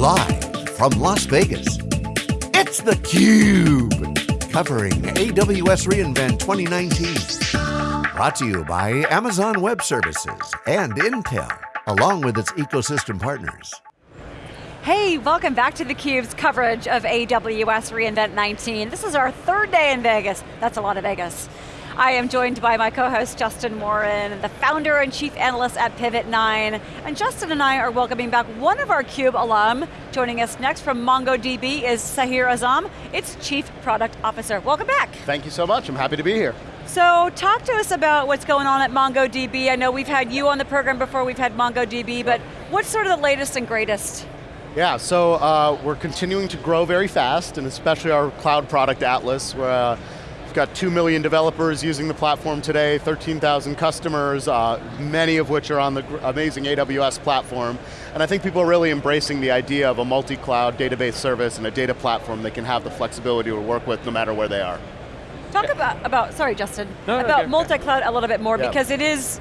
Live from Las Vegas, it's theCUBE. Covering AWS reInvent 2019. Brought to you by Amazon Web Services and Intel, along with its ecosystem partners. Hey, welcome back to theCUBE's coverage of AWS reInvent 19. This is our third day in Vegas. That's a lot of Vegas. I am joined by my co-host Justin Warren, the founder and chief analyst at PivotNine. And Justin and I are welcoming back one of our CUBE alum. Joining us next from MongoDB is Sahir Azam, its chief product officer. Welcome back. Thank you so much, I'm happy to be here. So talk to us about what's going on at MongoDB. I know we've had you on the program before, we've had MongoDB, but what's sort of the latest and greatest? Yeah, so uh, we're continuing to grow very fast, and especially our cloud product Atlas, where uh, We've got 2 million developers using the platform today, 13,000 customers, uh, many of which are on the amazing AWS platform. And I think people are really embracing the idea of a multi-cloud database service and a data platform that can have the flexibility to work with no matter where they are. Talk about, about sorry Justin, no, about okay, multi-cloud a little bit more yeah. because it is,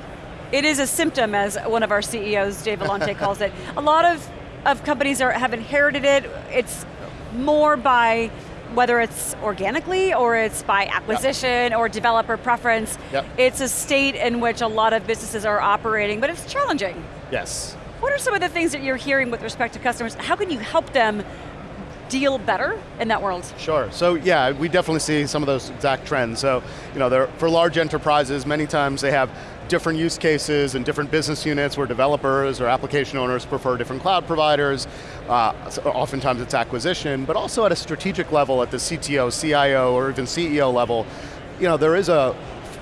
it is a symptom as one of our CEOs, Dave Vellante calls it. A lot of, of companies are, have inherited it, it's more by whether it's organically or it's by acquisition yep. or developer preference, yep. it's a state in which a lot of businesses are operating, but it's challenging. Yes. What are some of the things that you're hearing with respect to customers? How can you help them deal better in that world? Sure, so yeah, we definitely see some of those exact trends. So, you know, for large enterprises, many times they have different use cases and different business units where developers or application owners prefer different cloud providers. Uh, oftentimes it's acquisition, but also at a strategic level at the CTO, CIO, or even CEO level, you know, there is a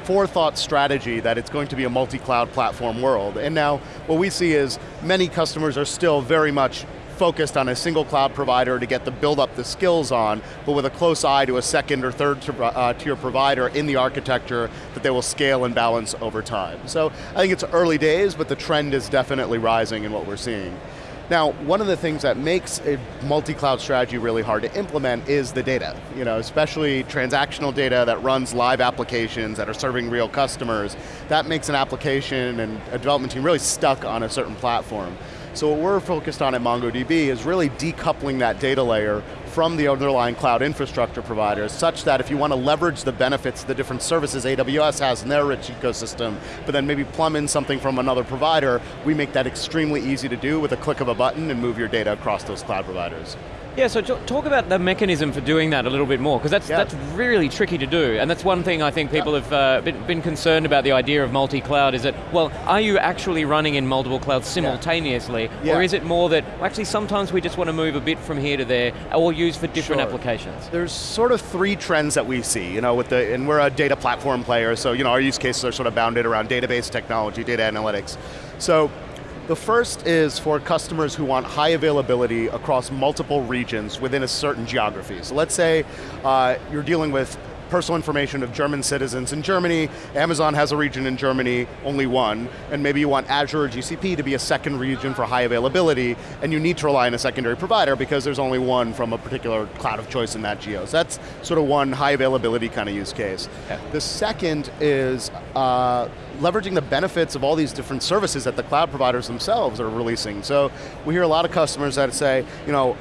forethought strategy that it's going to be a multi-cloud platform world. And now, what we see is many customers are still very much focused on a single cloud provider to get the build up the skills on, but with a close eye to a second or third uh, tier provider in the architecture that they will scale and balance over time. So I think it's early days, but the trend is definitely rising in what we're seeing. Now, one of the things that makes a multi-cloud strategy really hard to implement is the data. You know, especially transactional data that runs live applications that are serving real customers. That makes an application and a development team really stuck on a certain platform. So what we're focused on at MongoDB is really decoupling that data layer from the underlying cloud infrastructure providers, such that if you want to leverage the benefits, of the different services AWS has in their rich ecosystem, but then maybe plumb in something from another provider, we make that extremely easy to do with a click of a button and move your data across those cloud providers. Yeah, so talk about the mechanism for doing that a little bit more, because that's, yeah. that's really tricky to do, and that's one thing I think people yeah. have uh, been, been, concerned about the idea of multi-cloud, is that, well, are you actually running in multiple clouds simultaneously, yeah. or is it more that, actually sometimes we just want to move a bit from here to there, or use for different sure. applications? There's sort of three trends that we see, you know, with the, and we're a data platform player, so you know, our use cases are sort of bounded around database technology, data analytics. So the first is for customers who want high availability across multiple regions within a certain geography. So let's say uh, you're dealing with personal information of German citizens in Germany, Amazon has a region in Germany, only one, and maybe you want Azure or GCP to be a second region for high availability, and you need to rely on a secondary provider because there's only one from a particular cloud of choice in that geo. So that's sort of one high availability kind of use case. Yeah. The second is uh, leveraging the benefits of all these different services that the cloud providers themselves are releasing. So we hear a lot of customers that say, you know,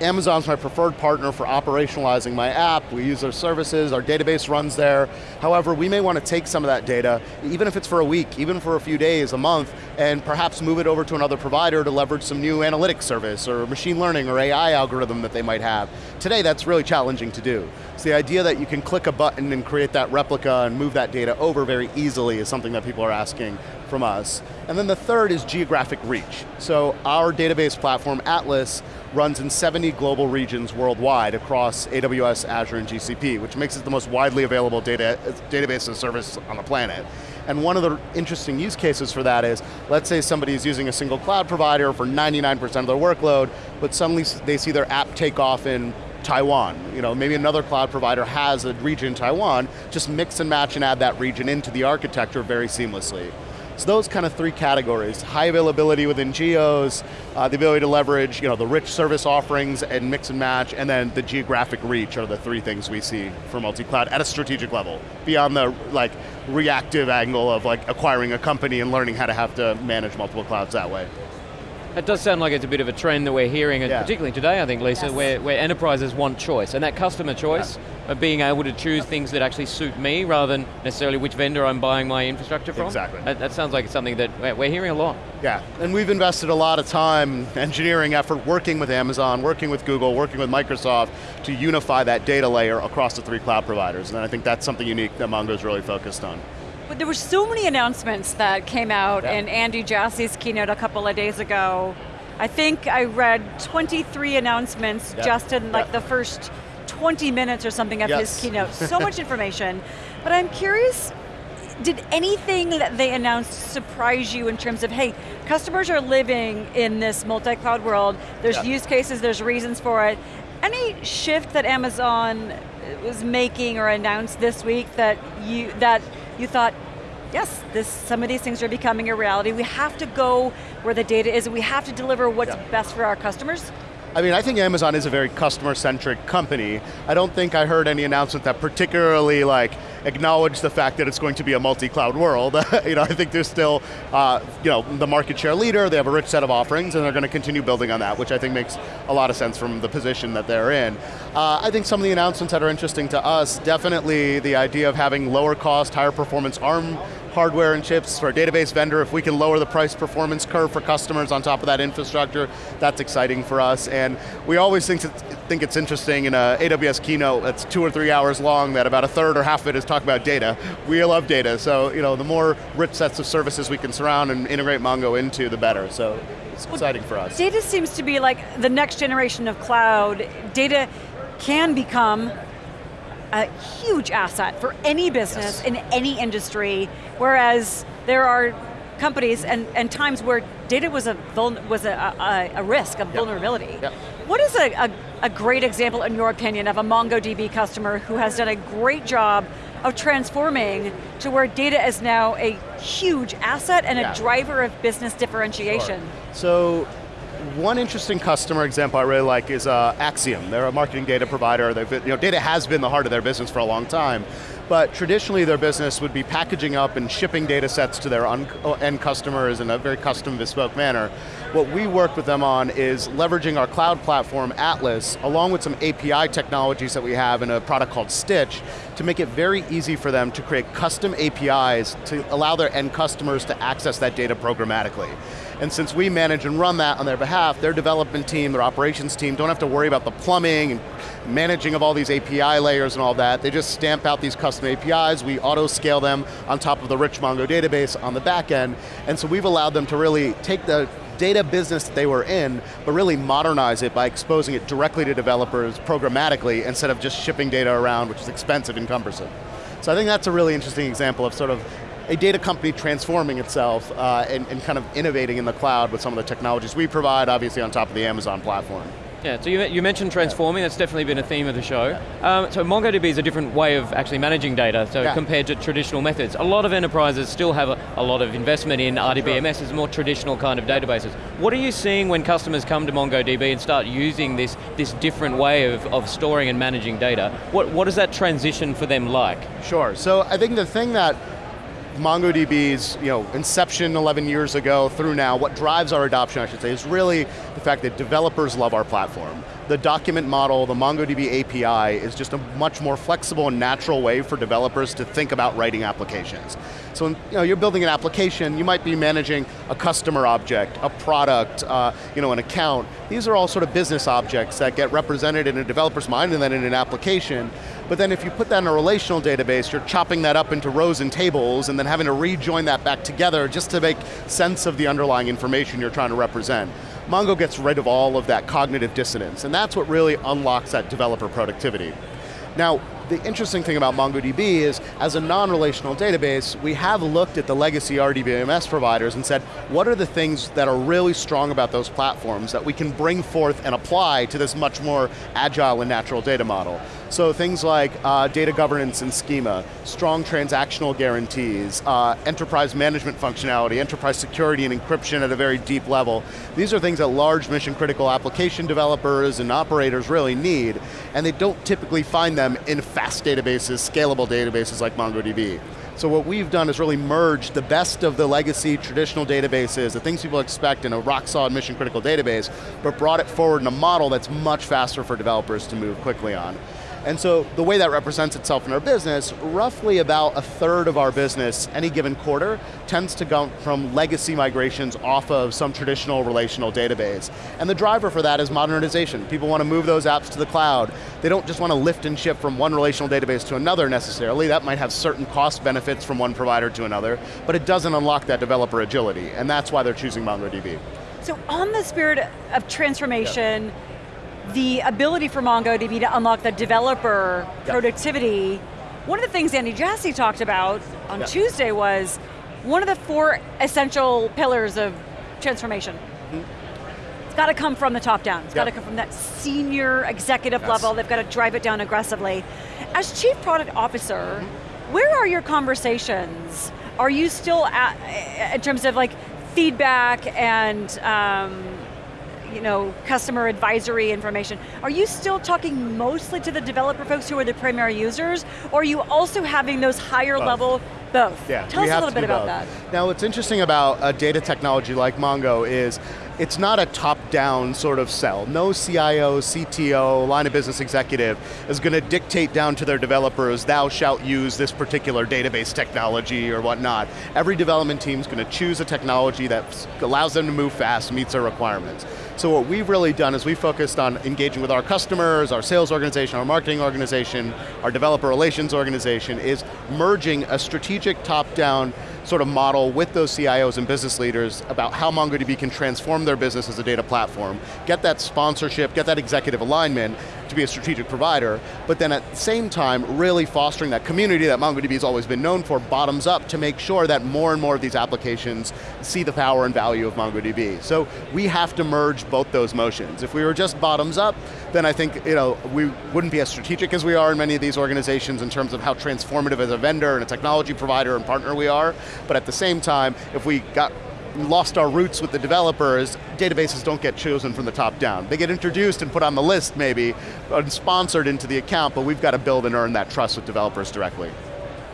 Amazon's my preferred partner for operationalizing my app. We use their services, our database runs there. However, we may want to take some of that data, even if it's for a week, even for a few days, a month, and perhaps move it over to another provider to leverage some new analytics service or machine learning or AI algorithm that they might have. Today, that's really challenging to do. So the idea that you can click a button and create that replica and move that data over very easily is something that people are asking from us. And then the third is geographic reach. So our database platform, Atlas, runs in 70 global regions worldwide across AWS, Azure, and GCP, which makes it the most widely available data, database service on the planet. And one of the interesting use cases for that is, let's say somebody is using a single cloud provider for 99% of their workload, but suddenly they see their app take off in Taiwan. You know, maybe another cloud provider has a region in Taiwan, just mix and match and add that region into the architecture very seamlessly. So those kind of three categories, high availability within geos, uh, the ability to leverage you know, the rich service offerings and mix and match, and then the geographic reach are the three things we see for multi-cloud at a strategic level, beyond the like reactive angle of like acquiring a company and learning how to have to manage multiple clouds that way. It does sound like it's a bit of a trend that we're hearing, yeah. particularly today, I think, Lisa, yes. where, where enterprises want choice, and that customer choice yeah. of being able to choose things that actually suit me rather than necessarily which vendor I'm buying my infrastructure from. Exactly. That, that sounds like something that we're hearing a lot. Yeah, and we've invested a lot of time, engineering effort, working with Amazon, working with Google, working with Microsoft to unify that data layer across the three cloud providers, and I think that's something unique that Mongo's really focused on. But there were so many announcements that came out yeah. in Andy Jassy's keynote a couple of days ago. I think I read 23 announcements yeah. just in like yeah. the first 20 minutes or something of yes. his keynote. So much information. But I'm curious, did anything that they announced surprise you in terms of, hey, customers are living in this multi-cloud world, there's use cases, there's reasons for it. Any shift that Amazon was making or announced this week that you that you thought, yes, this, some of these things are becoming a reality. We have to go where the data is, we have to deliver what's yeah. best for our customers. I mean, I think Amazon is a very customer-centric company. I don't think I heard any announcement that particularly like acknowledged the fact that it's going to be a multi-cloud world. you know, I think they're still, uh, you know, the market share leader, they have a rich set of offerings, and they're going to continue building on that, which I think makes a lot of sense from the position that they're in. Uh, I think some of the announcements that are interesting to us, definitely the idea of having lower cost, higher performance ARM hardware and chips for a database vendor, if we can lower the price performance curve for customers on top of that infrastructure, that's exciting for us. And we always think, think it's interesting in a AWS keynote that's two or three hours long that about a third or half of it is talking about data. We love data, so you know, the more rich sets of services we can surround and integrate Mongo into, the better. So it's well, exciting for us. Data seems to be like the next generation of cloud. Data can become a huge asset for any business yes. in any industry, whereas there are companies and, and times where data was a was a, a, a risk, a yep. vulnerability. Yep. What is a, a, a great example, in your opinion, of a MongoDB customer who has done a great job of transforming to where data is now a huge asset and yeah. a driver of business differentiation? Sure. So, one interesting customer example I really like is uh, Acxiom. They're a marketing data provider. They've, you know, data has been the heart of their business for a long time, but traditionally their business would be packaging up and shipping data sets to their end customers in a very custom bespoke manner. What we work with them on is leveraging our cloud platform, Atlas, along with some API technologies that we have in a product called Stitch, to make it very easy for them to create custom APIs to allow their end customers to access that data programmatically. And since we manage and run that on their behalf, their development team, their operations team don't have to worry about the plumbing and managing of all these API layers and all that. They just stamp out these custom APIs, we auto scale them on top of the rich Mongo database on the back end, and so we've allowed them to really take the data business that they were in, but really modernize it by exposing it directly to developers programmatically instead of just shipping data around, which is expensive and cumbersome. So I think that's a really interesting example of sort of a data company transforming itself uh, and, and kind of innovating in the cloud with some of the technologies we provide, obviously on top of the Amazon platform. Yeah, so you, you mentioned transforming, yeah. that's definitely been a theme of the show. Yeah. Um, so MongoDB is a different way of actually managing data, so yeah. compared to traditional methods. A lot of enterprises still have a, a lot of investment in RDBMS as more traditional kind of databases. What are you seeing when customers come to MongoDB and start using this, this different way of, of storing and managing data? What, what is that transition for them like? Sure, so I think the thing that MongoDB's you know, inception 11 years ago through now, what drives our adoption, I should say, is really the fact that developers love our platform. The document model, the MongoDB API, is just a much more flexible and natural way for developers to think about writing applications. So you know, you're building an application, you might be managing a customer object, a product, uh, you know, an account. These are all sort of business objects that get represented in a developer's mind and then in an application. But then if you put that in a relational database, you're chopping that up into rows and tables and then having to rejoin that back together just to make sense of the underlying information you're trying to represent. Mongo gets rid of all of that cognitive dissonance, and that's what really unlocks that developer productivity. Now, the interesting thing about MongoDB is, as a non-relational database, we have looked at the legacy RDBMS providers and said, what are the things that are really strong about those platforms that we can bring forth and apply to this much more agile and natural data model? So things like uh, data governance and schema, strong transactional guarantees, uh, enterprise management functionality, enterprise security and encryption at a very deep level. These are things that large mission critical application developers and operators really need, and they don't typically find them in fast databases, scalable databases like MongoDB. So what we've done is really merge the best of the legacy traditional databases, the things people expect in a rock solid mission critical database, but brought it forward in a model that's much faster for developers to move quickly on. And so the way that represents itself in our business, roughly about a third of our business, any given quarter, tends to come from legacy migrations off of some traditional relational database. And the driver for that is modernization. People want to move those apps to the cloud. They don't just want to lift and shift from one relational database to another necessarily. That might have certain cost benefits from one provider to another, but it doesn't unlock that developer agility, and that's why they're choosing MongoDB. So on the spirit of transformation, the ability for MongoDB to unlock the developer yep. productivity, one of the things Andy Jassy talked about on yep. Tuesday was one of the four essential pillars of transformation. Mm -hmm. It's got to come from the top down. It's yep. got to come from that senior executive yes. level. They've got to drive it down aggressively. As chief product officer, mm -hmm. where are your conversations? Are you still at, in terms of like feedback and um, you know, customer advisory information. Are you still talking mostly to the developer folks who are the primary users, or are you also having those higher both. level, both? Yeah, Tell us a little bit about both. that. Now what's interesting about a data technology like Mongo is it's not a top-down sort of sell. No CIO, CTO, line of business executive is going to dictate down to their developers, thou shalt use this particular database technology or whatnot. Every development team is going to choose a technology that allows them to move fast, meets their requirements. So what we've really done is we focused on engaging with our customers, our sales organization, our marketing organization, our developer relations organization, is merging a strategic top-down sort of model with those CIOs and business leaders about how MongoDB can transform their business as a data platform, get that sponsorship, get that executive alignment to be a strategic provider, but then at the same time, really fostering that community that MongoDB has always been known for, bottoms up, to make sure that more and more of these applications see the power and value of MongoDB. So we have to merge both those motions. If we were just bottoms up, then I think you know, we wouldn't be as strategic as we are in many of these organizations in terms of how transformative as a vendor and a technology provider and partner we are, but at the same time, if we got lost our roots with the developers, databases don't get chosen from the top down. They get introduced and put on the list maybe, and sponsored into the account, but we've got to build and earn that trust with developers directly.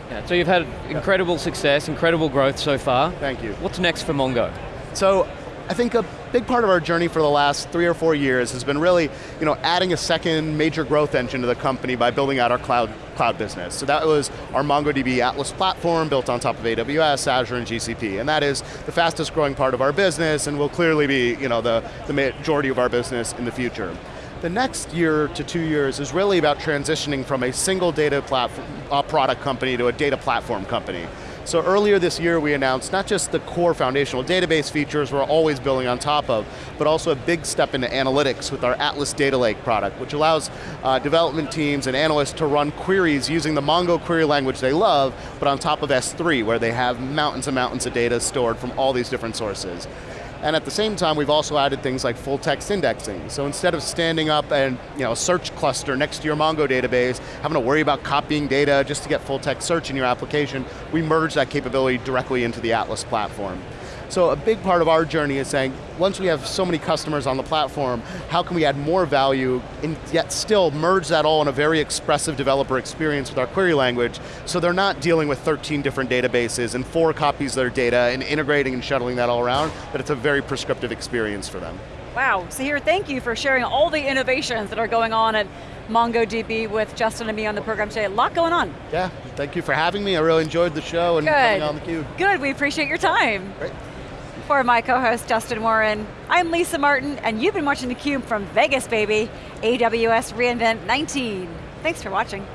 Yeah, so you've had incredible success, incredible growth so far. Thank you. What's next for Mongo? So I think a big part of our journey for the last three or four years has been really you know, adding a second major growth engine to the company by building out our cloud, cloud business. So that was our MongoDB Atlas platform built on top of AWS, Azure, and GCP. And that is the fastest growing part of our business and will clearly be you know, the, the majority of our business in the future. The next year to two years is really about transitioning from a single data platform, uh, product company to a data platform company. So earlier this year we announced not just the core foundational database features we're always building on top of, but also a big step into analytics with our Atlas Data Lake product, which allows uh, development teams and analysts to run queries using the Mongo query language they love, but on top of S3, where they have mountains and mountains of data stored from all these different sources. And at the same time, we've also added things like full text indexing. So instead of standing up and you know, a search cluster next to your Mongo database, having to worry about copying data just to get full text search in your application, we merge that capability directly into the Atlas platform. So a big part of our journey is saying, once we have so many customers on the platform, how can we add more value and yet still merge that all in a very expressive developer experience with our query language, so they're not dealing with 13 different databases and four copies of their data and integrating and shuttling that all around, but it's a very prescriptive experience for them. Wow, Sahir, thank you for sharing all the innovations that are going on at MongoDB with Justin and me on the program today. A lot going on. Yeah, thank you for having me. I really enjoyed the show and Good. coming on theCUBE. Good, we appreciate your time. Great. For my co-host Justin Warren, I'm Lisa Martin, and you've been watching theCUBE from Vegas, baby, AWS reInvent 19. Thanks for watching.